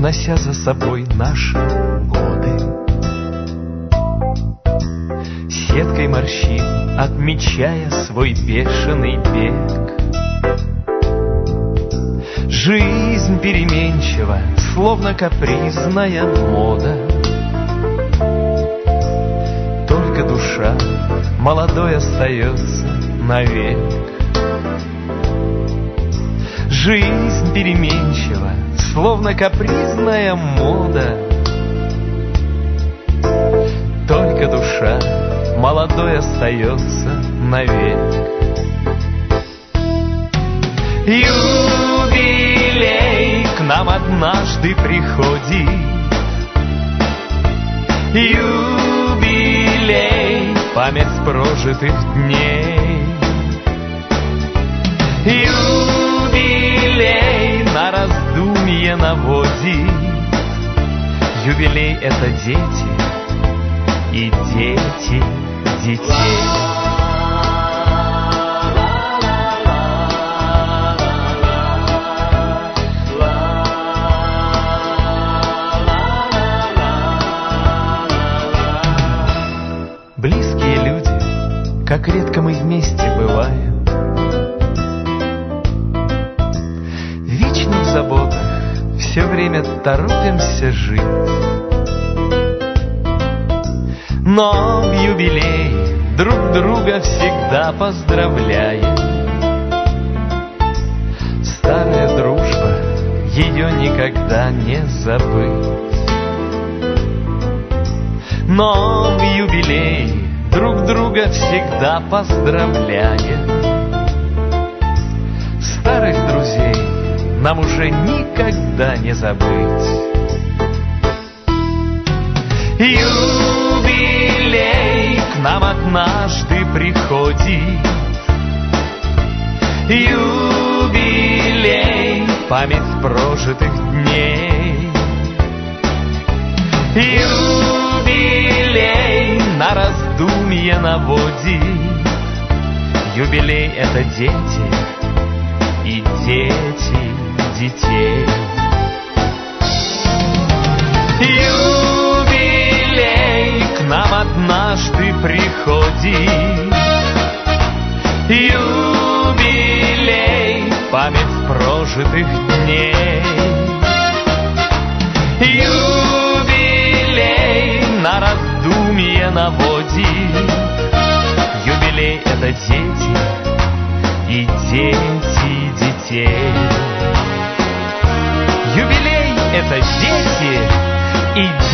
унося за собой наши годы. Сеткой морщин, отмечая свой бешеный бег. Жизнь переменчива, словно капризная мода. Только душа молодой остается навек. Жизнь переменчива, словно капризная мода. Только душа молодой остается навек. Юбилей к нам однажды приходит. Юбилей, память прожитых дней. Раздумье наводит. Юбилей — это дети и дети детей. Близкие люди, как редко мы вместе бываем. Вечно в заботах, все время торопимся жить. Но в юбилей друг друга всегда поздравляем. Старая дружба, ее никогда не забыть. Но в юбилей друг друга всегда поздравляем. Нам уже никогда не забыть. Юбилей к нам однажды приходит. Юбилей, память прожитых дней. Юбилей на раздумье наводит. Юбилей — это дети и дети детей. Юбилей к нам однажды приходит. Юбилей, память прожитых дней. Юбилей на раздумье наводит. easy.